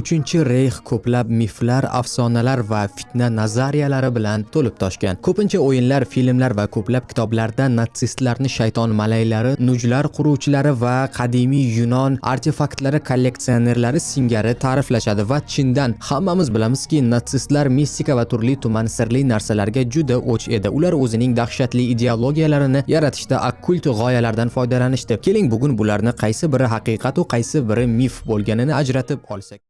Uchinchi reyx ko'plab miflar, afsonalar va fitna nazariyalari bilan to'lib toshgan. Ko'pincha o'yinlar, filmlar va ko'plab kitoblarda natsistlarni shayton malaylari, nujlar quruvchilari va qadimiy Yunon artefaktlari kolleksionerlari singari ta'riflashadi va chindan hammamiz bilamizki, natsistlar mistika va turli tuman sirli narsalarga juda o'ch edi. Ular o'zining dahshatli ideologiyalarini yaratishda okkult g'oyalardan foydalanishdi. Keling, bugun bularni qaysi biri haqiqat qaysi biri mif bo'lganini ajratib olsak.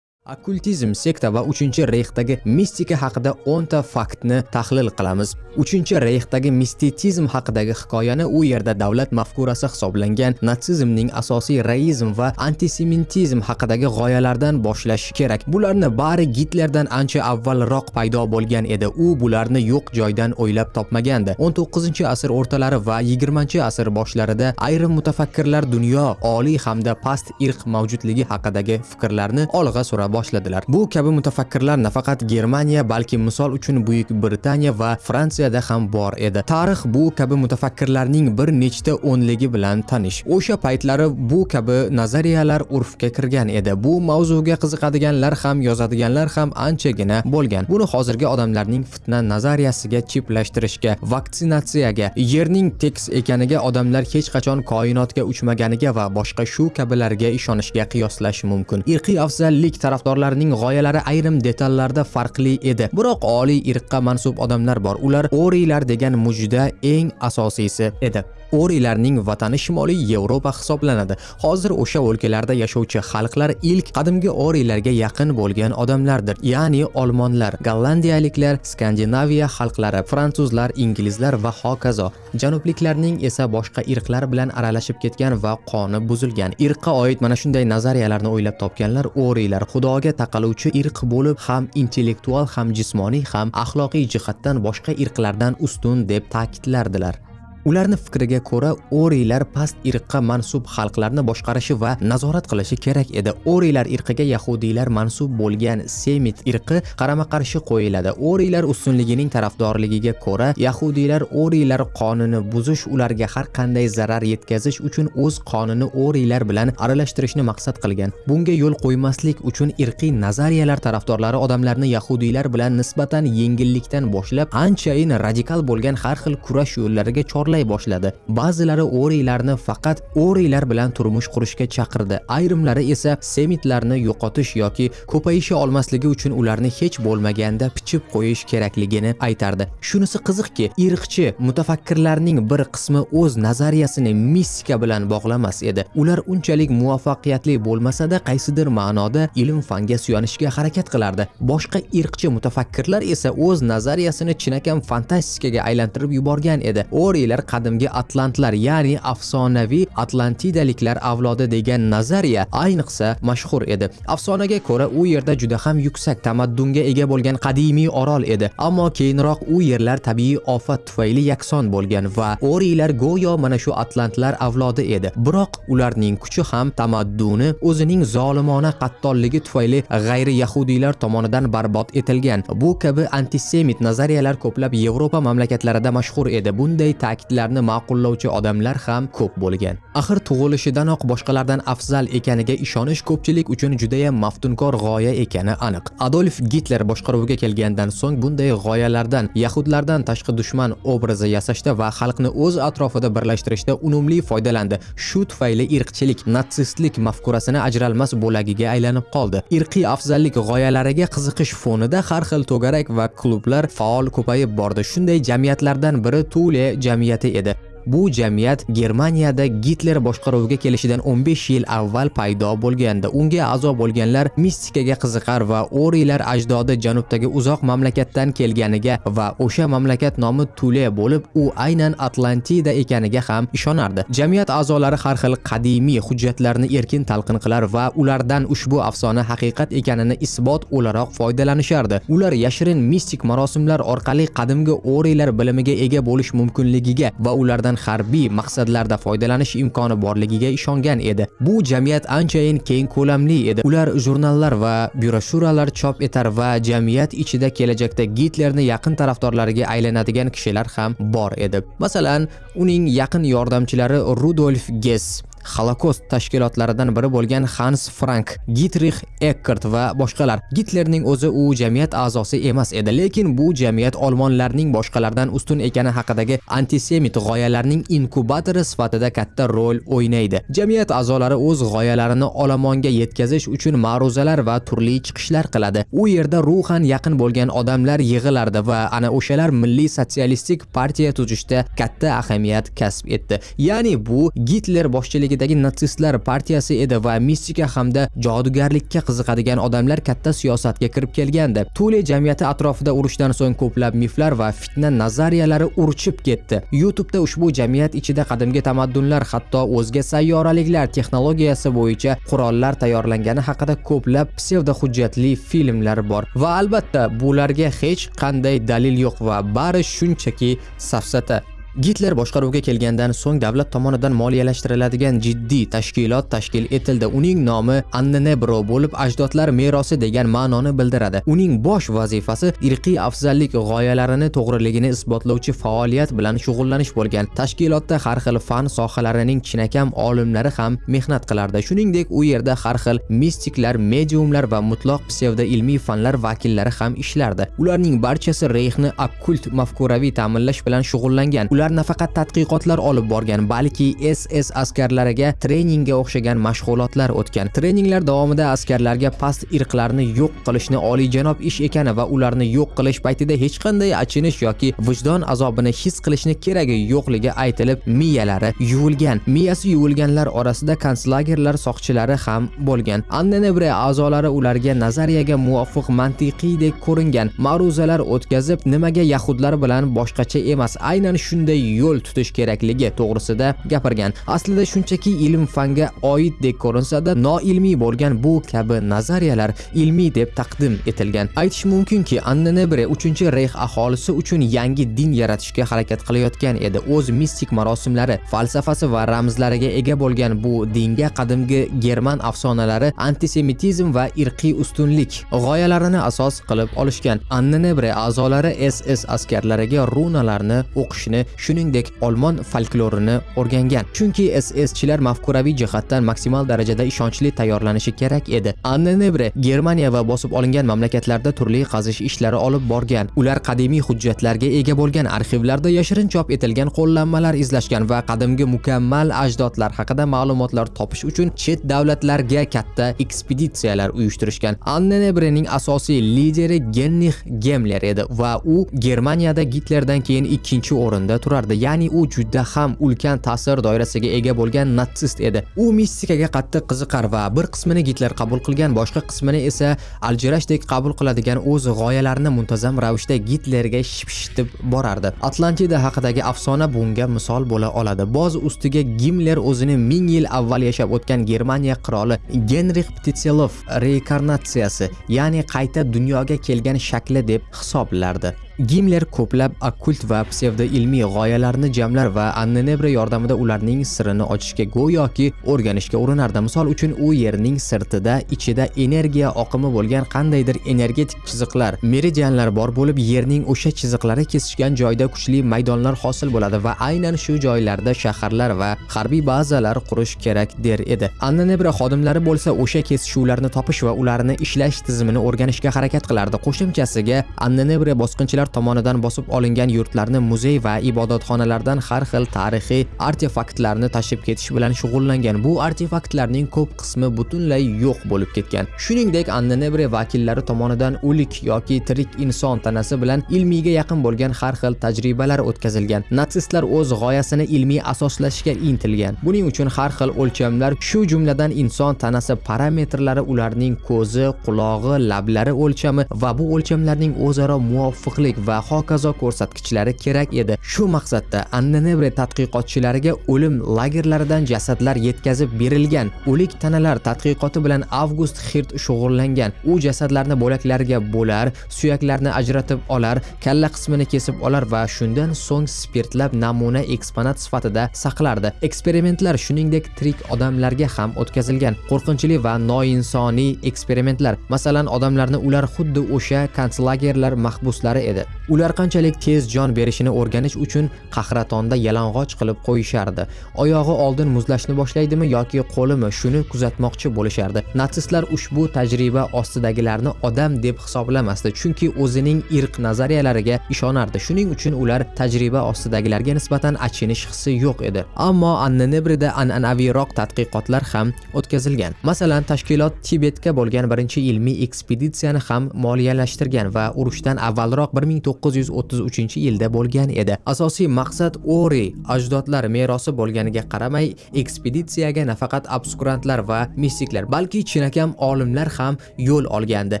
Okkultizm sekta va 3-reyxdagi mistika haqida 10 ta faktni tahlil qilamiz. 3-reyxdagi mistitizm haqidagi hikoyani u yerda davlat mafkurasi hisoblangan natsizmning asosiy reizm va antisemitizm haqidagi g'oyalardan boshlash kerak. Bularni bari Gitlerdan ancha avvalroq paydo bo'lgan edi. U bularni yo'q joydan o'ylab topmagandi. 19-asr o'rtalari va 20-asr boshlarida ayrim mutafakkirlar dunyo oliy hamda past irq mavjudligi haqidagi fikrlarni olg'a sura boshladilar. Bu kabi mutafakkirlar nafaqat Germaniya, balki misol uchun Buyuk Britaniya va Fransiyada ham bor edi. Tarix bu kabi mutafakkirlarning bir nechta o'nligi bilan tanish. O'sha paytlari bu kabi nazariyalar urfga kirgan edi. Bu mavzuga qiziqadiganlar ham, yozadiganlar ham anchagina bo'lgan. Buni hozirgi odamlarning fitna nazariyasiga chiplashtirishga, vaksinatsiyaga, yerning tekis ekaniga odamlar hech qachon koinotga uchmaganiga va boshqa shu kabilarga ishonishga qiyoslash mumkin. Irqiy afzallik taraf tarafdorlarining g'oyalari ayrim detallarda farqli edi. Biroq oliy irqqa mansub odamlar bor. Ular Oriylar degan mujda eng asosiysi edi. Orilarning vatani Shimoliy Yevropa hisoblanadi. Hozir o'sha o'lkalarda yashovchi xalqlar ilk qadimgi Orilarga yaqin bo'lgan odamlardir, ya'ni olmonlar, gollandiyaliklar, Skandinaviya xalqlari, fransuzlar, inglizlar va hokazo. Janubliklarning esa boshqa irqlar bilan aralashib ketgan va qoni buzilgan. Irqqa oid mana shunday nazariyalarni o'ylab topganlar Orilar xudoga taqaluvchi irq bo'lib, ham intellektual, ham jismoniy, ham axloqiy jihatdan boshqa irqlardan ustun deb ta'kidlardilar. Ularni fikriga ko'ra, Oriylar past irqqa mansub xalqlarni boshqarishi va nazorat qilishi kerak edi. Oriylar irqiga yahudiylar mansub bo'lgan Semit irqi qarama-qarshi qo'yiladi. Oriylar ustunligining tarafdorligiga ko'ra, yahudiylar Oriylar qonini buzish, ularga har qanday zarar yetkazish uchun o'z qonini Oriylar bilan aralashtirishni maqsad qilgan. Bunga yo'l qo'ymaslik uchun irqiy nazariyalar tarafdorlari odamlarni yahudiylar bilan nisbatan yengillikdan boshlab, anchayin radikal bo'lgan har xil kurash yo'llariga chorlay tanlay boshladi. Ba'zilari Oriylarni faqat Oriylar bilan turmush qurishga chaqirdi. Ayrimlari esa semitlarni yo'qotish yoki ko'payisha olmasligi uchun ularni hech bo'lmaganda pichib qo'yish kerakligini aytardi. Shunisi qiziqki, irqchi mutafakkirlarning bir qismi o'z nazariyasini mistika bilan bog'lamas edi. Ular unchalik muvaffaqiyatli bo'lmasa-da, qaysidir ma'noda ilm-fanga suyanishga harakat qilardi. Boshqa irqchi mutafakkirlar esa o'z nazariyasini chinakam fantastikaga aylantirib yuborgan edi. Oriylar qadimgi atlantlar ya'ni afsonaviy atlantidaliklar avlodi degan nazariya ayniqsa mashhur edi. Afsonaga ko'ra u yerda juda ham yuksak tamaddunga ega bo'lgan qadimiy orol edi. Ammo keyinroq u yerlar tabiiy ofat tufayli yakson bo'lgan va oriylar go'yo mana shu atlantlar avlodi edi. Biroq ularning kuchi ham tamadduni o'zining zolimona qattolligi tufayli g'ayri yahudiylar tomonidan barbod etilgan. Bu kabi antisemit nazariyalar ko'plab yevropa mamlakatlarida mashhur edi. Bunday ta'kidlar ularni ma'qullovchi odamlar ham ko'p bo'lgan. Axir tug'ilishidanoq boshqalardan afzal ekaniga ishonish ko'pchilik uchun juda ham maftunkor g'oya ekani aniq. Adolf Gitler boshqaruvga kelgandan so'ng bunday g'oyalardan yahudlardan tashqi dushman obrazi yasashda va xalqni o'z atrofida birlashtirishda unumli foydalandi. Shu tufayli irqchilik, natsistlik mafkurasini ajralmas bo'lagiga aylanib qoldi. Irqiy afzallik g'oyalariga qiziqish fonida har xil to'garak va klublar faol ko'payib bordi. Shunday jamiyatlardan biri Tule jamiyati edi Bu jamiyat Germaniyada Gitler boshqaruviga kelishidan 15 yil avval paydo bo'lganda Unga a'zo bo'lganlar mistikaga qiziqar va Orilar ajdodi janubdagi uzoq mamlakatdan kelganiga va o'sha mamlakat nomi Tule bo'lib, u aynan Atlantida ekaniga ham ishonardi. Jamiyat a'zolari har xil qadimiy hujjatlarni erkin talqin qilar va ulardan ushbu afsona haqiqat ekanini isbot o'laroq foydalanishardi. Ular yashirin mistik marosimlar orqali qadimgi Orilar bilimiga ega bo'lish mumkinligiga va ulardan undan harbiy maqsadlarda foydalanish imkoni borligiga ishongan edi. Bu jamiyat anchayin keng ko'lamli edi. Ular jurnallar va byuroshuralar chop etar va jamiyat ichida kelajakda Gitlerni yaqin tarafdorlariga aylanadigan kishilar ham bor edi. Masalan, uning yaqin yordamchilari Rudolf Gess Holokost tashkilotlaridan biri bo'lgan Hans Frank, Gitrix Eckert va boshqalar. Gitlerning o'zi u jamiyat a'zosi emas edi, lekin bu jamiyat olmonlarning boshqalardan ustun ekani haqidagi antisemit g'oyalarning inkubatori sifatida katta rol o'ynaydi. Jamiyat a'zolari o'z g'oyalarini olomonga yetkazish uchun ma'ruzalar va turli chiqishlar qiladi. U yerda ruhan yaqin bo'lgan odamlar yig'ilardi va ana o'shalar milliy sotsialistik partiya tuzishda katta ahamiyat kasb etdi. Ya'ni bu Gitler boshchiligidagi natsistlar partiyasi edi va mistika hamda jodugarlikka qiziqadigan odamlar katta siyosatga kirib kelgandi. Tule jamiyati atrofida urushdan so'ng ko'plab miflar va fitna nazariyalari urchib ketdi. YouTube'da ushbu jamiyat ichida qadimgi tamaddunlar hatto o'zga sayyoraliklar texnologiyasi bo'yicha qurollar tayyorlangani haqida ko'plab psevdo hujjatli filmlar bor va albatta bularga hech qanday dalil yo'q va bari shunchaki safsata Gitler boshqaruvga kelgandan so'ng davlat tomonidan moliyalashtiriladigan jiddiy tashkilot tashkil etildi. Uning nomi Annenebro bo'lib, ajdodlar merosi degan ma'noni bildiradi. Uning bosh vazifasi irqiy afzallik g'oyalarini to'g'riligini isbotlovchi faoliyat bilan shug'ullanish bo'lgan. Tashkilotda har xil fan sohalarining chinakam olimlari ham mehnat qilardi. Shuningdek, u yerda har xil mistiklar, mediumlar va mutloq psevdo ilmiy fanlar vakillari ham ishlardi. Ularning barchasi Reyxni okkult mafkuraviy ta'minlash bilan shug'ullangan. Ular ular nafaqat tadqiqotlar olib borgan, balki SS askarlariga treningga o'xshagan mashg'ulotlar o'tgan. Treninglar davomida askarlarga past irqlarni yo'q qilishni olijanob ish ekani va ularni yo'q qilish paytida hech qanday achinish yoki vijdon azobini his qilishni keragi yo'qligi aytilib, miyalari yuvilgan. Miyasi yuvilganlar orasida konslagerlar soqchilari ham bo'lgan. Annenebre a'zolari ularga nazariyaga muvofiq mantiqiydek ko'ringan ma'ruzalar o'tkazib, nimaga yahudlar bilan boshqacha emas, aynan shunday yo'l tutish kerakligi to'g'risida gapirgan. Aslida shunchaki ilm fanga oiddek ko'rinsa-da, noilmiy bo'lgan bu kabi nazariyalar ilmiy deb taqdim etilgan. Aytish mumkinki, Annenebre 3-Reyx aholisi uchun yangi din yaratishga harakat qilayotgan edi. O'z mistik marosimlari, falsafasi va ramzlariga ega bo'lgan bu dinga qadimgi german afsonalari antisemitizm va irqiy ustunlik g'oyalarini asos qilib olishgan. Annenebre a'zolari SS askarlariga runalarni o'qishni shuningdek olmon folklorini o'rgangan. Chunki SSchilar mafkuraviy jihatdan maksimal darajada ishonchli tayyorlanishi kerak edi. Anne Nebre Germaniya va bosib olingan mamlakatlarda turli qazish ishlari olib borgan. Ular qadimiy hujjatlarga ega bo'lgan arxivlarda yashirin chop etilgan qo'llanmalar izlashgan va qadimgi mukammal ajdodlar haqida ma'lumotlar topish uchun chet davlatlarga katta ekspeditsiyalar uyushtirishgan. Anne Nebrening asosiy lideri Genrich Gemler edi va u Germaniyada Gitlerdan keyin ikkinchi o'rinda turardi. Ya'ni u juda ham ulkan ta'sir doirasiga ega bo'lgan natsist edi. U mistikaga qattiq qiziqar va bir qismini Gitler qabul qilgan boshqa qismini esa aljirashdek qabul qiladigan o'z g'oyalarini muntazam ravishda Gitlerga shipshitib borardi. Atlantida haqidagi afsona bunga misol bo'la oladi. Boz ustiga Gimler o'zini ming yil avval yashab o'tgan Germaniya qiroli Genrix Ptitselov reinkarnatsiyasi ya'ni qayta dunyoga kelgan shakli deb hisoblardi. Gimler ko'plab okkult va psevdoilmiy g'oyalarni jamlar va Annenebre yordamida ularning sirini ochishga go'yoki o'rganishga urinardi. Misol uchun u yerning sirtida ichida energiya oqimi bo'lgan qandaydir energetik chiziqlar, meridianlar bor bo'lib, yerning o'sha chiziqlari kesishgan joyda kuchli maydonlar hosil bo'ladi va aynan shu joylarda shaharlar va harbiy bazalar qurish kerak der edi. Annenebre xodimlari bo'lsa o'sha kesishuvlarni topish va ularni ishlash tizimini o'rganishga harakat qilardi. Qo'shimchasiga Annenebre bosqinchilar ruslar tomonidan bosib olingan yurtlarni muzey va ibodatxonalardan har xil tarixiy artefaktlarni tashib ketish bilan shug'ullangan. Bu artefaktlarning ko'p qismi butunlay yo'q bo'lib ketgan. Shuningdek, Annenebre vakillari tomonidan o'lik yoki tirik inson tanasi bilan ilmiyga yaqin bo'lgan har xil tajribalar o'tkazilgan. Natsistlar o'z g'oyasini ilmiy asoslashga intilgan. Buning uchun har xil o'lchamlar, shu jumladan inson tanasi parametrlari, ularning ko'zi, qulog'i, lablari o'lchami va bu o'lchamlarning o'zaro muvofiqlik tezlik va hokazo ko'rsatkichlari kerak edi. Shu maqsadda Annenebre tadqiqotchilariga o'lim lagerlaridan jasadlar yetkazib berilgan. O'lik tanalar tadqiqoti bilan Avgust Hirt shug'ullangan. U jasadlarni bo'laklarga bo'lar, suyaklarni ajratib olar, kalla qismini kesib olar va shundan so'ng spirtlab namuna eksponat sifatida saqlardi. Eksperimentlar shuningdek tirik odamlarga ham o'tkazilgan. Qo'rqinchli va noinsoniy eksperimentlar. Masalan, odamlarni ular xuddi o'sha konslagerlar mahbuslari edi. Ular qanchalik tez jon berishini o'rganish uchun qahratonda yalang'och qilib qo'yishardi. Oyog'i oldin muzlashni boshlaydimi yoki qo'limi shuni kuzatmoqchi bo'lishardi. Natsistlar ushbu tajriba ostidagilarni odam deb hisoblamasdi chunki o'zining irq nazariyalariga ishonardi. Shuning uchun ular tajriba ostidagilarga nisbatan achinish hissi yo'q edi. Ammo annenebrida an'anaviyroq tadqiqotlar ham o'tkazilgan. Masalan tashkilot tibetga bo'lgan birinchi ilmiy ekspeditsiyani ham moliyalashtirgan va urushdan avvalroq 1933 yilda bo'lgan edi. Asosiy maqsad ori ajdodlar merosi bo'lganiga qaramay ekspeditsiyaga nafaqat obskurantlar va mistiklar balki chinakam olimlar ham yo'l olgandi.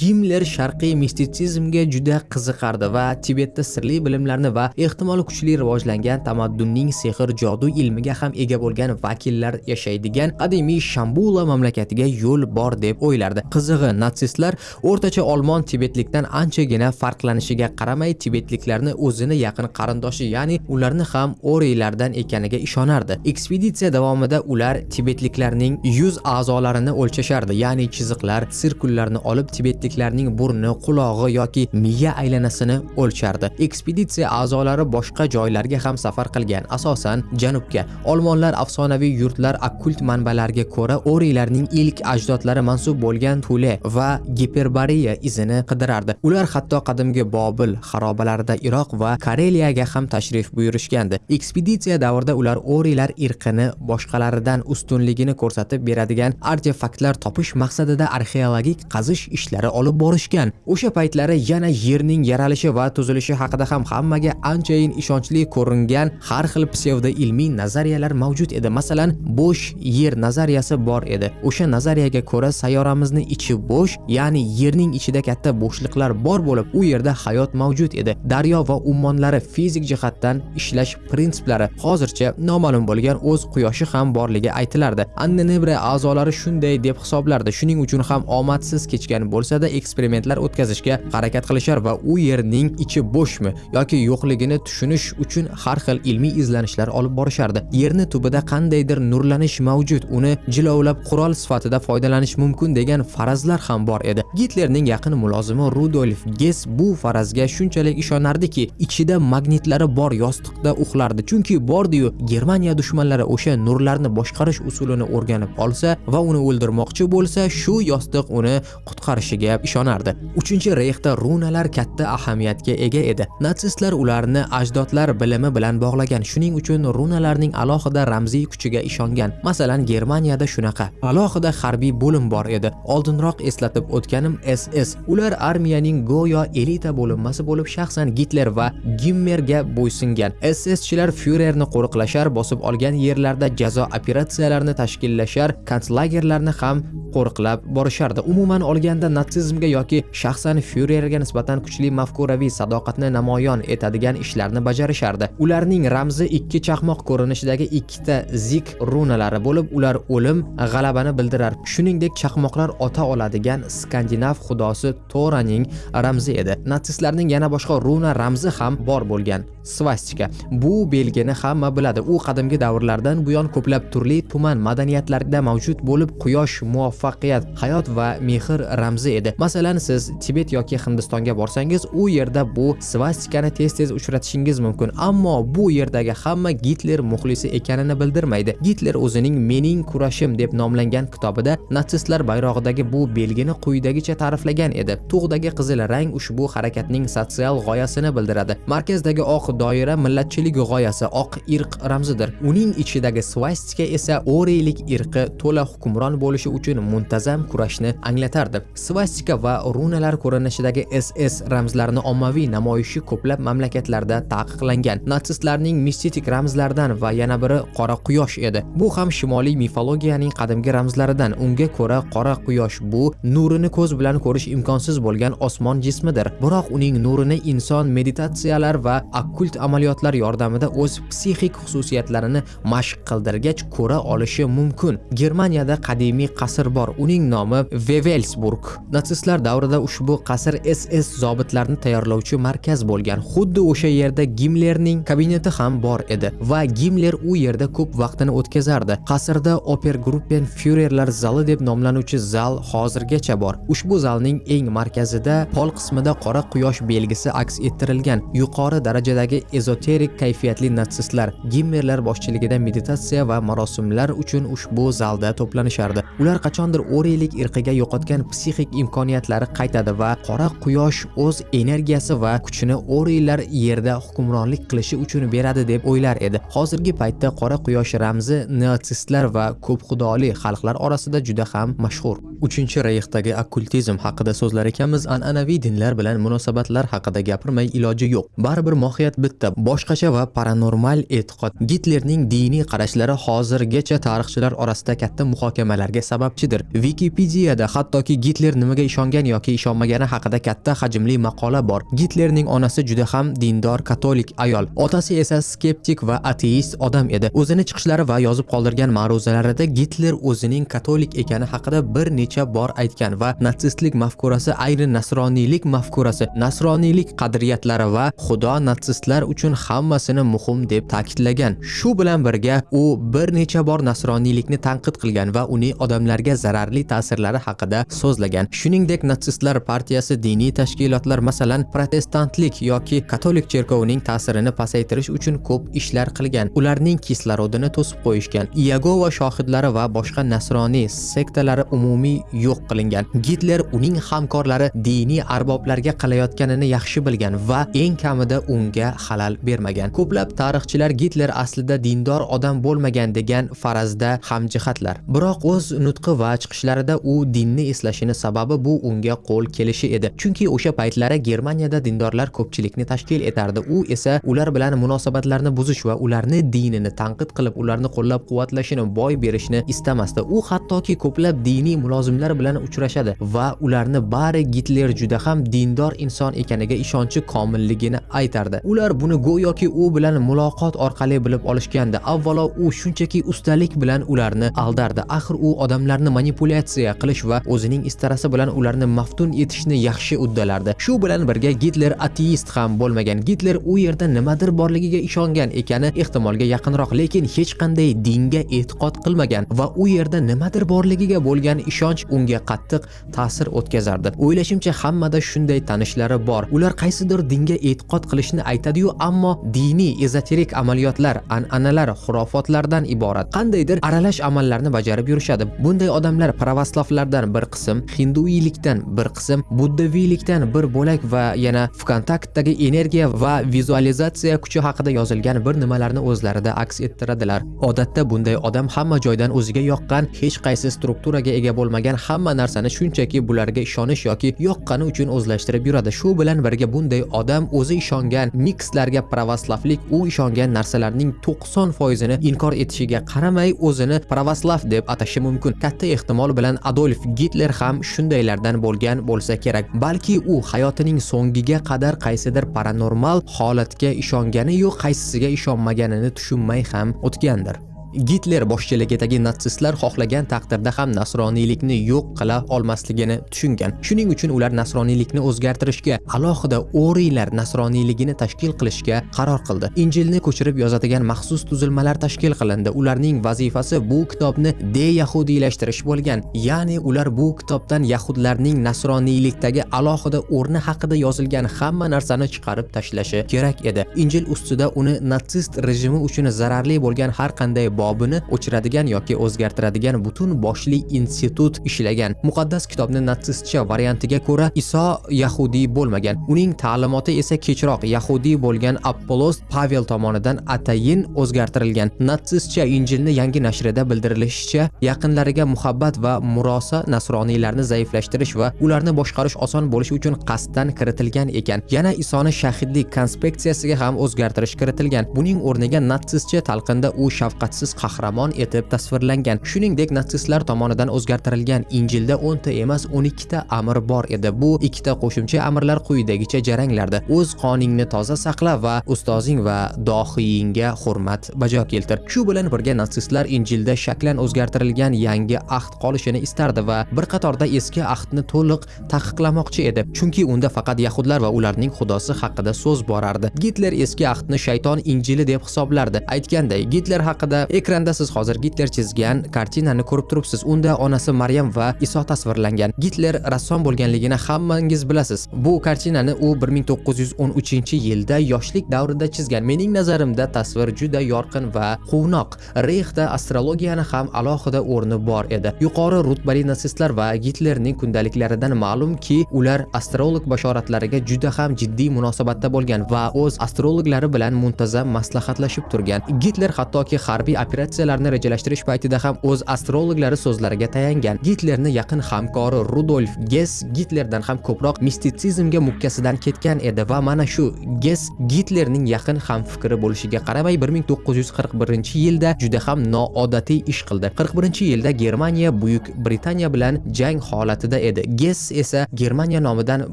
Gimler sharqiy mistitsizmga juda qiziqardi va tibetda sirli bilimlarni va ehtimol kuchli rivojlangan tamaddunning sehr jodu ilmiga ham ega bo'lgan vakillar yashaydigan qadimiy shambula mamlakatiga yo'l bor deb o'ylardi. Qizig'i natsistlar o'rtacha olmon tibetlikdan anchagina farqlanishiga qaramay tibetliklarni o'zini yaqin qarindoshi ya'ni ularni ham oriylardan ekaniga ishonardi. Ekspeditsiya davomida ular tibetliklarning yuz a'zolarini o'lchashardi ya'ni chiziqlar sirkullarni olib tibetliklarning burni qulog'i yoki miya aylanasini o'lchardi. Ekspeditsiya a'zolari boshqa joylarga ham safar qilgan asosan janubga. Olmonlar afsonaviy yurtlar okkult manbalarga ko'ra oriylarning ilk ajdodlari mansub bo'lgan tule va giperbariya izini qidirardi. Ular hatto qadimgi bobil xarobalarida iroq va kareliyaga ham tashrif buyurishgandi. Ekspeditsiya davrida ular o'rilar irqini boshqalaridan ustunligini ko'rsatib beradigan artefaktlar topish maqsadida arxeologik qazish ishlari olib borishgan. O'sha paytlari yana yerning yaralishi va tuzilishi haqida ham hammaga anchayin ishonchli ko'ringan har xil psevdo ilmiy nazariyalar mavjud edi. Masalan bo'sh yer nazariyasi bor edi. O'sha nazariyaga ko'ra sayyoramizni ichi bo'sh ya'ni yerning ichida katta bo'shliqlar bor bo'lib u yerda hayot mavjud edi. Daryo va ummonlari fizik jihatdan ishlash prinsiplari hozircha noma'lum bo'lgan o'z quyoshi ham borligi aytilardi. Annenebra a'zolari shunday deb hisoblardi. Shuning uchun ham omadsiz kechgan bo'lsa-da eksperimentlar o'tkazishga harakat qilishar va u yerning ichi bo'shmi yoki yo'qligini tushunish uchun har xil ilmiy izlanishlar olib borishardi. Yerni tubida qandaydir nurlanish mavjud uni jilovlab qurol sifatida foydalanish mumkin degan farazlar ham bor edi. Gitlerning yaqin mulozimi rudolf ges bu farazga shunchalik ishonardiki ichida magnitlari bor yostiqda uxlardi. Chunki bordiyu germaniya dushmanlari o'sha nurlarni boshqarish usulini o'rganib olsa va uni o'ldirmoqchi bo'lsa shu yostiq uni qutqarishiga ishonardi. Uchinchi reyxda runalar katta ahamiyatga ega edi. Natsistlar ularni ajdodlar bilimi bilan bog'lagan. Shuning uchun runalarning alohida ramziy kuchiga ishongan. Masalan germaniyada shunaqa. Alohida harbiy bo'lim bor edi. Oldinroq eslatib o'tganim ss ular armiyaning go'yo elita bo'linmasi bo'lib shaxsan gitler va gimmerga bo'ysungan. Sschilar Führerni qo'riqlashar bosib olgan yerlarda jazo operatsiyalarini tashkillashar konslagerlarni ham qo'riqlab borishardi. Umuman olganda natsizmga yoki shaxsan Führerga nisbatan kuchli mafkuraviy sadoqatni namoyon etadigan ishlarni bajarishardi. Ularning ramzi ikki chaqmoq ko'rinishidagi ikkita zik runalari bo'lib ular o'lim g'alabani bildirar. Shuningdek chaqmoqlar ota oladigan skandinav xudosi toraning ramzi edi. Natsistlarning yana boshqa runa ramzi ham bor bo'lgan svastika bu belgini hamma biladi. U qadimgi davrlardan buyon ko'plab turli tuman madaniyatlarda mavjud bo'lib quyosh muvaffaqiyat hayot va mehr ramzi edi. Masalan siz tibet yoki hindistonga borsangiz u yerda bu svastikani tez tez uchratishingiz mumkin. Ammo bu yerdagi hamma gitler muxlisi ekanini bildirmaydi. Gitler o'zining mening kurashim deb nomlangan kitobida natsistlar bayrog'idagi bu belgini quyidagicha ta'riflagan edi. Tug'dagi qizil rang ushbu harakatning sotsial g'oyasini bildiradi. Markazdagi oq doira millatchilik g'oyasi oq irq ramzidir. Uning ichidagi svastika esa oriylik irqi to'la hukmron bo'lishi uchun muntazam kurashni anglatardi. Svastika va runalar ko'rinishidagi ss ramzlarini ommaviy namoyishi ko'plab mamlakatlarda taqiqlangan. Natsistlarning mistik ramzlaridan va yana biri qora quyosh edi. Bu ham shimoliy mifologiyaning qadimgi ramzlaridan. Unga ko'ra qora quyosh bu nurini ko'z bilan ko'rish imkonsiz bo'lgan osmon jismidir. Biroq uning nurini inson meditatsiyalar va okkult amaliyotlar yordamida o'z psixik xususiyatlarini mashq qildirgach ko'ra olishi mumkin. Germaniyada qadimiy qasr bor uning nomi Wewelsburg. Natsistlar davrida ushbu qasr ss zobitlarni tayyorlovchi markaz bo'lgan. Xuddi o'sha yerda gimlerning kabineti ham bor edi va gimler u yerda ko'p vaqtini o'tkazardi. Qasrda Opergruppenführerlar zali deb nomlanuvchi zal hozirgacha bor. Ushbu zalning eng markazida pol qismida qora quyosh belgisi aks ettirilgan yuqori darajadagi ezoterik kayfiyatli natsistlar gimmerlar boshchiligida meditatsiya va marosimlar uchun ushbu zalda to'planishardi. Ular qachondir oriylik irqiga yo'qotgan psixik imkoniyatlari qaytadi va qora quyosh o'z energiyasi va kuchini oriylar yerda hukmronlik qilishi uchun beradi deb o'ylar edi. Hozirgi paytda qora quyosh ramzi natsistlar va ko'p xudoli xalqlar orasida juda ham mashhur. Uchinchi reyxdagi okkultizm haqida so'zlar ekanmiz an'anaviy dinlar bilan munosabatlar haqida gapirmay iloji yo'q. Baribir mohiyat bitta boshqacha va paranormal e'tiqod. Gitlerning diniy qarashlari hozirgacha tarixchilar orasida katta muhokamalarga sababchidir. Wikipediyada hattoki gitler nimaga ishongan yoki ishonmagani haqida katta hajmli maqola bor. Gitlerning onasi juda ham dindor katolik ayol. Otasi esa skeptik va ateist odam edi. O'zini chiqishlari va yozib qoldirgan ma'ruzalarida gitler o'zining katolik ekani haqida bir necha bor aytgan va natsistlik mafkurasi ayni nasroniylik mafkurasi nasroniylik qadriyatlari va xudo natsistlar uchun hammasini muhim deb ta'kidlagan. Shu bilan birga u bir necha bor nasroniylikni tanqid qilgan va uning odamlarga zararli ta'sirlari haqida so'zlagan. Shuningdek natsistlar partiyasi diniy tashkilotlar masalan protestantlik yoki katolik cherkovining ta'sirini pasaytirish uchun ko'p ishlar qilgan. Ularning kislorodini to'sib qo'yishgan. Iyagova shohidlari va boshqa nasroniy sektalari umumiy yo'q qilingan. Gitler uning hamkorlari diniy arboblarga qilayotganini yaxshi bilgan va eng kamida unga xalal bermagan. Ko'plab tarixchilar gitler aslida dindor odam bo'lmagan degan farazda hamjihatlar. Biroq o'z nutqi va chiqishlarida u dinni eslashini sababi bu unga qo'l kelishi edi. Chunki o'sha paytlari germaniyada dindorlar ko'pchilikni tashkil etardi. U esa ular bilan munosabatlarni buzish va ularni dinini tanqid qilib ularni qo'llab quvvatlashini boy berishni istamasdi. U hattoki ko'plab diniy mulozimlar bilan uchrashadi va ularni bari gitler juda ham dindor inson ekaniga ishonchi komilligini aytardi. Ular buni go'yoki u bilan muloqot orqali bilib olishgandi. Avvalo u shunchaki ustalik bilan ularni aldardi. Axir u odamlarni manipulyatsiya qilish va o'zining istarasi bilan ularni maftun etishni yaxshi uddalardi. Shu bilan birga gitler ateist ham bo'lmagan. Gitler u yerda nimadir borligiga ishongan ekani ehtimolga yaqinroq lekin hech qanday dinga e'tiqod qilmagan va u yerda nimadir borligiga bo'lgan ishonch unga qattiq ta'sir o'tkazardi. O'ylashimcha hammada shunday tanishlari bor. Ular qaysidir dinga e'tiqod qilishni aytadiyu ammo diniy ezoterik amaliyotlar an'analar xurofotlardan iborat. Qandaydir aralash amallarni bajarib yurishadi. Bunday odamlar pravoslavlardan bir qism hinduiylikdan bir qism buddaviylikdan bir bo'lak va yana vkontaktdagi energiya va vizualizatsiya kuchi haqida yozilgan bir nimalarni o'zlarida aks ettiradilar. Odatda bunday odam hamma joydan o'ziga yoqqan hech qaysi strukturaga ega bo'lmagan hamma narsani shunchaki bularga ishonish yoki yoqqani uchun o'zlashtirib yuradi. Shu bilan birga bunday odam o'zi ishongan mikslarga pravoslavlik u ishongan narsalarning 90 foizini inkor etishiga qaramay o'zini pravoslav deb atashi mumkin. Katta ehtimol bilan adolf gitler ham shundaylardan bo'lgan bo'lsa kerak balki u hayotining so'ngiga qadar qaysidir paranormal holatga ishongani-yu qaysisiga ishonmaganini tushunmay ham o'tgandir. Gitler boshchiligidagi natsistlar xohlagan taqdirda ham nasroniylikni yo'q qila olmasligini tushungan. Shuning uchun ular nasroniylikni o'zgartirishga alohida oriylar nasroniyligini tashkil qilishga qaror qildi. Injilni ko'chirib yozadigan maxsus tuzilmalar tashkil qilindi. Ularning vazifasi bu kitobni deyahudiylashtirish bo'lgan. Ya'ni ular bu kitobdan yahudlarning nasroniylikdagi alohida o'rni haqida yozilgan hamma narsani chiqarib tashlashi kerak edi. Injil ustida uni natsist rejimi uchun zararli bo'lgan har qanday bobini o'chiradigan yoki o'zgartiradigan butun boshli institut ishlagan. Muqaddas kitobni natsistcha variantiga ko'ra iso yahudiy bo'lmagan. Uning ta'limoti esa kechroq yahudiy bo'lgan apollos pavel tomonidan atayin o'zgartirilgan. Natsistcha injilni yangi nashrida bildirilishicha yaqinlariga muhabbat va murosa nasroniylarni zaiflashtirish va ularni boshqarish oson bo'lishi uchun qasddan kiritilgan ekan. Yana isoni shahidlik konspeksiyasiga ham o'zgartirish kiritilgan. Buning o'rniga natsistcha talqinda u shafqatsiz qahramon etib tasvirlangan. Shuningdek natsistlar tomonidan o'zgartirilgan injilda 10 ta emas 12 ta amr bor edi. Bu ikkita qo'shimcha amrlar quyidagicha jaranglardi. O'z qoningni toza saqla va ustozing va dohiyingga hurmat bajo keltir. Shu bilan birga natsistlar injilda shaklan o'zgartirilgan yangi ahd qolishini istardi va bir qatorda eski ahdni to'liq taqiqlamoqchi edi. Chunki unda faqat yahudlar va ularning xudosi haqida so'z borardi. Gitler eski ahdni shayton injili deb hisoblardi. Aytganday gitler haqida ekranda siz hozir gitler chizgan kartinani ko'rib turibsiz. Unda onasi maryam va iso tasvirlangan. Gitler rassom bo'lganligini hammangiz bilasiz. Bu kartinani u 1913 yilda yoshlik davrida chizgan. Mening nazarimda tasvir juda yorqin va quvnoq. Reyxda astrologiyani ham alohida o'rni bor edi. Yuqori rutbali natsistlar va gitlerning kundaliklaridan ma'lumki ular astrolog bashoratlariga juda ham jiddiy munosabatda bo'lgan va o'z astrologlari bilan muntazam maslahatlashib turgan. Gitler hattoki harbiy operatsiyalarni rejalashtirish paytida ham o'z astrologlari so'zlariga tayangan gitlerni yaqin hamkori rudolf ges gitlerdan ham ko'proq mistitsizmga mukkasidan ketgan edi va mana shu ges gitlerning yaqin hamfikri bo'lishiga qaramay 1941 yilda juda ham noodatiy ish qildi. 41 yilda germaniya buyuk britaniya bilan jang holatida edi. Ges esa germaniya nomidan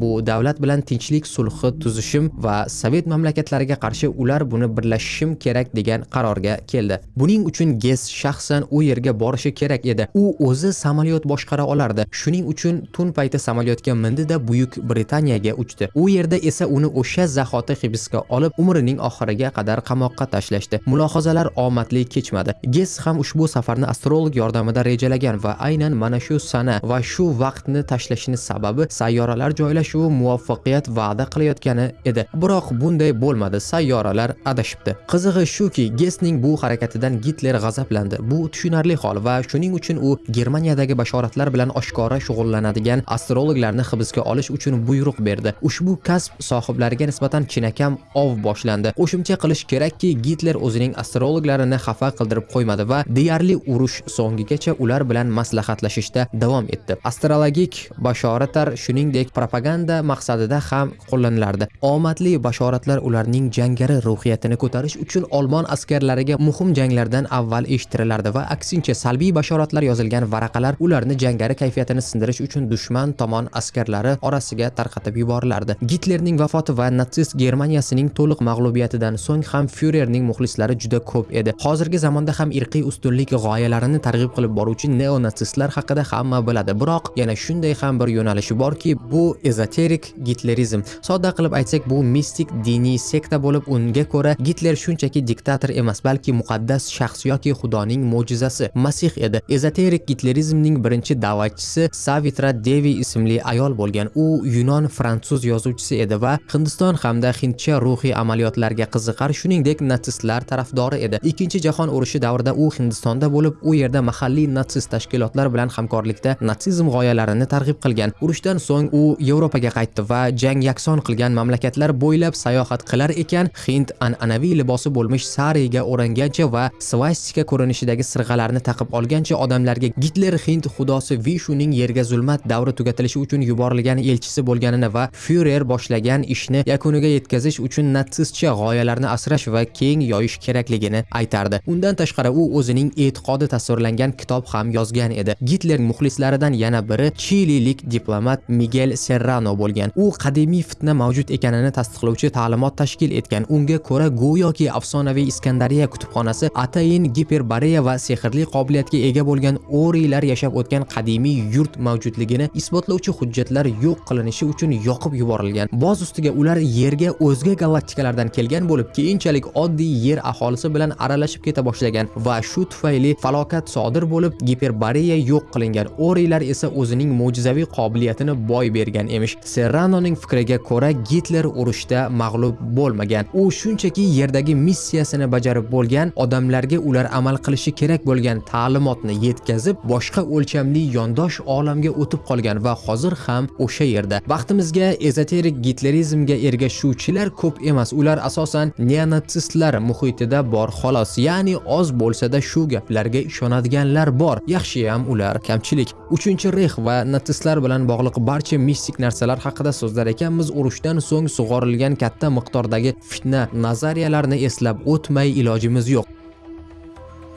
bu davlat bilan tinchlik sulhi tuzishim va sovet mamlakatlariga qarshi ular buni birlashishim kerak degan qarorga keldi. Buning uchun ges shaxsan u yerga borishi kerak edi. U o'zi samolyot boshqara olardi. Shuning uchun tun payti samolyotga mindida buyuk britaniyaga uchdi. U yerda esa uni o'sha zahoti hibsga olib umrining oxiriga qadar qamoqqa tashlashdi. Mulohazalar omadli kechmadi. Ges ham ushbu safarni astrolog yordamida rejalagan va aynan mana shu sana va shu vaqtni tashlashini sababi sayyoralar joylashuvi muvaffaqiyat va'da qilayotgani edi. Biroq bunday bo'lmadi sayyoralar adashibdi. Qizig'i shuki gesning bu harakatidan gitler g'azablandi. Bu tushunarli hol va shuning uchun u germaniyadagi bashoratlar bilan oshkora shug'ullanadigan astrologlarni hibsga olish uchun buyruq berdi. Ushbu kasb sohiblariga nisbatan chinakam ov boshlandi. Qo'shimcha qilish kerakki gitler o'zining astrologlarini xafa qildirib qo'ymadi va deyarli urush so'ngigacha ular bilan maslahatlashishda davom etdi. Astrologik bashoratlar shuningdek propaganda maqsadida ham qo'llanilardi omadli bashoratlar ularning jangari ruhiyatini ko'tarish uchun olmon askarlariga muhim janglarda janglardan avval eshitirilardi va aksincha salbiy bashoratlar yozilgan varaqalar ularni jangari kayfiyatini sindirish uchun dushman tomon askarlari orasiga tarqatib yuborilardi. Gitlerning vafoti va natsist germaniyasining to'liq mag'lubiyatidan so'ng ham fyurerning muxlislari juda ko'p edi. Hozirgi zamonda ham irqiy ustunlik g'oyalarini targ'ib qilib boruvchi neonatsistlar haqida hamma biladi. Biroq yana shunday ham bir yo'nalishi borki bu ezoterik gitlerizm. Sodda qilib aytsak bu mistik diniy sekta bo'lib unga ko'ra gitler shunchaki diktator emas balki muqaddas shaxs yoki xudoning mo'jizasi. Masih edi. Ezoterik gitlerizmning birinchi da'vatchisi savitra devi ismli ayol bo'lgan. U yunon fransuz yozuvchisi edi va hindiston hamda hindcha ruhiy amaliyotlarga qiziqar shuningdek natsistlar tarafdori edi. Ikkinchi jahon urushi davrida u hindistonda bo'lib u yerda mahalliy natsist tashkilotlar bilan hamkorlikda natsizm g'oyalarini targ'ib qilgan. Urushdan so'ng u yevropaga qaytdi va jang yakson qilgan mamlakatlar bo'ylab sayohat qilar ekan. Hind an'anaviy libosi bo'lmish sariga o'rangancha va svastika ko'rinishidagi sirg'alarni taqib olgancha odamlarga gitler hind xudosi vishuning yerga zulmat davri tugatilishi uchun yuborilgan elchisi bo'lganini va Führer boshlagan ishni yakuniga yetkazish uchun natsistcha g'oyalarni asrash va keng yoyish kerakligini aytardi. Undan tashqari u o'zining e'tiqodi tasvirlangan kitob ham yozgan edi. Gitler muxlislaridan yana biri chililik diplomat Miguel serrano bo'lgan. U qadimiy fitna mavjud ekanini tasdiqlovchi ta'limot tashkil etgan. Unga ko'ra go'yoki afsonaviy iskandariya kutubxonasi atayin giperbareya va sehrli qobiliyatga ega bo'lgan oriylar yashab o'tgan qadimiy yurt mavjudligini isbotlovchi hujjatlar yo'q qilinishi uchun yoqib yuborilgan. Boz ustiga ular yerga o'zga galaktikalardan kelgan bo'lib keyinchalik oddiy yer aholisi bilan aralashib keta boshlagan va shu tufayli falokat sodir bo'lib giperbareya yo'q qilingan oriylar esa o'zining mo'jizaviy qobiliyatini boy bergan emish. Serranoning fikriga ko'ra gitler urushda mag'lub bo'lmagan. U shunchaki yerdagi missiyasini bajarib bo'lgan odamlarga ular amal qilishi kerak bo'lgan ta'limotni yetkazib boshqa o'lchamli yondosh olamga o'tib qolgan va hozir ham o'sha yerda. Vaqtimizga ezoterik gitlerizmga ergashuvchilar ko'p emas ular asosan neonatsistlar muhitida bor xolos. Ya'ni oz bo'lsa-da shu gaplarga ishonadiganlar bor. Yaxshiyam ular kamchilik. 3-rex va natsistlar bilan bog'liq barcha mistik narsalar haqida so'zlar ekanmiz. Urushdan so'ng sug'orilgan katta miqdordagi fitna nazariyalarni eslab o'tmay ilojimiz yo'q.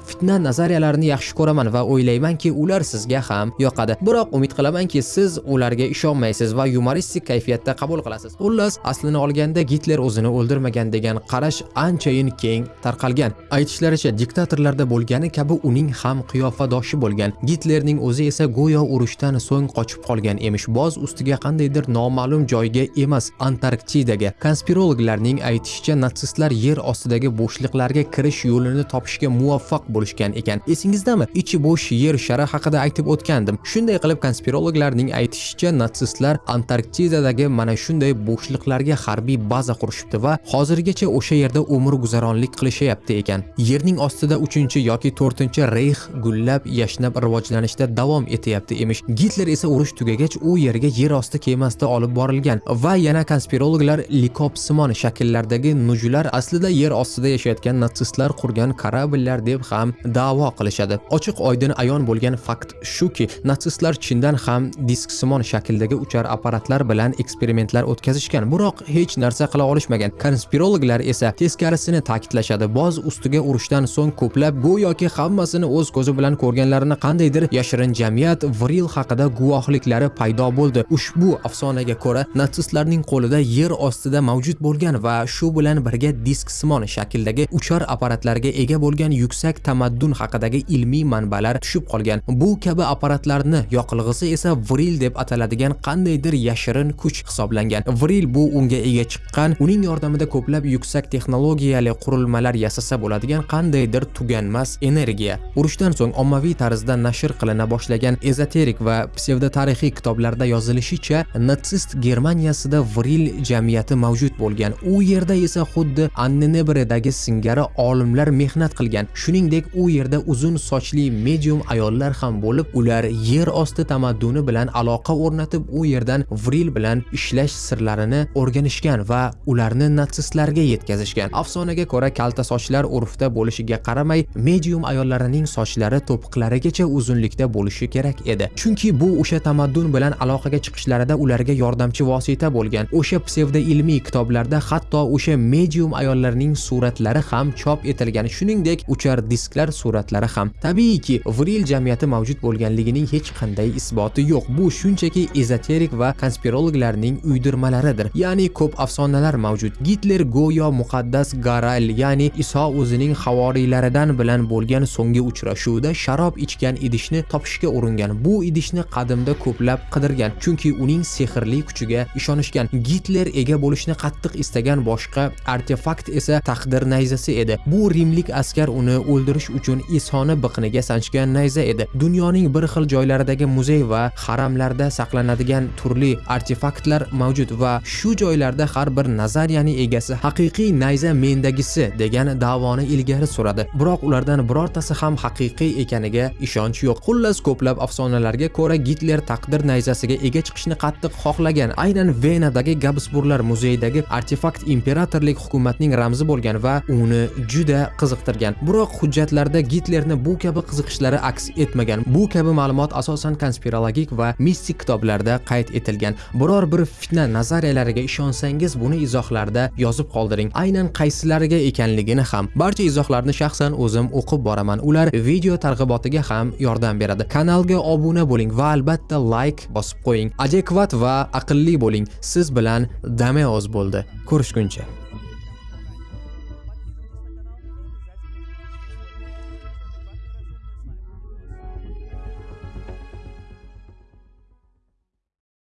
Fitna nazariyalarini yaxshi ko'raman va o'ylaymanki ular sizga ham yoqadi. Biroq umid qilamanki siz ularga ishonmaysiz va yumoristik kayfiyatda qabul qilasiz. Xullas aslini olganda gitler o'zini o'ldirmagan degan qarash anchayin keng tarqalgan. Aytishlaricha diktatorlarda bo'lgani kabi uning ham qiyofadoshi bo'lgan. Gitlerning o'zi esa go'yo urushdan so'ng qochib qolgan emish. Boz ustiga qandaydir noma'lum joyga emas antarktidaga. Konspirologlarning aytishicha natsistlar yer ostidagi bo'shliqlarga kirish yo'lini topishga muvaffaq bo'lgan bo'lishgan ekan. Esingizdami? Ichi bo'sh yer shari haqida aytib o'tgandim. Shunday qilib konspirologlarning aytishicha natsistlar antarktidadagi mana shunday bo'shliqlarga harbiy baza qurishibdi va hozirgacha o'sha yerda umr guzaronlik qilishyapti ekan. Yerning ostida 3-chi yoki 4-chi reyx gullab yashnab rivojlanishda davom etyapti emish. Gitler esa urush tugagach u yerga yer osti kemasida olib borilgan va yana konspirologlar likopsimon shakllardagi nujular aslida yer ostida yashayotgan natsistlar qurgan kорабльlar deb ham da'vo qilishadi. Ochiq oydin ayon bo'lgan fakt shuki natsistlar chindan ham disksimon shakldagi uchar apparatlar bilan eksperimentlar o'tkazishgan. Biroq hech narsa qila olishmagan. Konspirologlar esa teskarisini ta'kidlashadi. Boz ustiga urushdan so'ng ko'plab go'yoki hammasini o'z ko'zi bilan ko'rganlarini qandaydir yashirin jamiyat vril haqida guvohliklari paydo bo'ldi. Ushbu afsonaga ko'ra natsistlarning qo'lida yer ostida mavjud bo'lgan va shu bilan birga disksimon shakldagi uchar apparatlarga ega bo'lgan yuksak tamaddun haqidagi ilmiy manbalar tushib qolgan. Bu kabi apparatlarni yoqilg'isi esa vril deb ataladigan qandaydir yashirin kuch hisoblangan. Vril bu unga ega chiqqan uning yordamida ko'plab yuksak texnologiyali qurilmalar yasasa bo'ladigan qandaydir tuganmas energiya. Urushdan so'ng ommaviy tarzda nashr qilina boshlagan ezoterik va psevdotarixiy kitoblarda yozilishicha natsist germaniyasida vril jamiyati mavjud bo'lgan. U yerda esa xuddi annenebredagi singari olimlar mehnat qilgan. Shuningdek u yerda uzun sochli medium ayollar ham bo'lib ular yer osti tamadduni bilan aloqa o'rnatib u yerdan vril bilan ishlash sirlarini o'rganishgan va ularni natsistlarga yetkazishgan. Afsonaga ko'ra kalta sochlar urfda bo'lishiga qaramay medium ayollarining sochlari to'piqlarigacha uzunlikda bo'lishi kerak edi. Chunki bu o'sha tamaddun bilan aloqaga chiqishlarida ularga yordamchi vosita bo'lgan. O'sha psevdo ilmiy kitoblarda hatto o'sha medium ayollarning suratlari ham chop etilgan. Shuningdek uchar disklar suratlari ham. Tabiiyki vril jamiyati mavjud bo'lganligining hech qanday isboti yo'q. Bu shunchaki ezoterik va konspirologlarning uydirmalaridir. Ya'ni ko'p afsonalar mavjud. Gitler go'yo muqaddas garal ya'ni iso o'zining havoriylaridan bilan bo'lgan so'nggi uchrashuvda sharob ichgan idishni topishga uringan. Bu idishni qadimda ko'plab qidirgan chunki uning sehrli kuchiga ishonishgan. Gitler ega bo'lishni qattiq istagan boshqa artefakt esa taqdir nayzasi edi. Bu rimlik askar uni o'ldirish uchun isoni biqniga sanchgan nayza edi. Dunyoning bir xil joylaridagi muzey va haramlarda saqlanadigan turli artefaktlar mavjud va shu joylarda har bir nazariyani egasi haqiqiy nayza mendagisi degan da'voni ilgari suradi. Biroq ulardan birortasi ham haqiqiy ekaniga ishonch yo'q. Xullas ko'plab afsonalarga ko'ra gitler taqdir nayzasiga ega chiqishni qattiq xohlagan. Aynan venadagi gabsburglar muzeyidagi artefakt imperatorlik hukumatning ramzi bo'lgan va uni juda qiziqtirgan. Biroq hujjat hujjatlarda gitlerni bu kabi qiziqishlari aks etmagan. Bu kabi ma'lumot asosan konspirologik va mistik kitoblarda qayd etilgan. Biror bir fitna nazariyalariga ishonsangiz buni izohlarda yozib qoldiring. Aynan qaysilariga ekanligini ham. Barcha izohlarni shaxsan o'zim o'qib boraman. Ular video targ'ibotiga ham yordam beradi. Kanalga obuna bo'ling va albatta like bosib qo'ying. Adekvat va aqlli bo'ling. Siz bilan dameoz bo'ldi. Ko'rishguncha.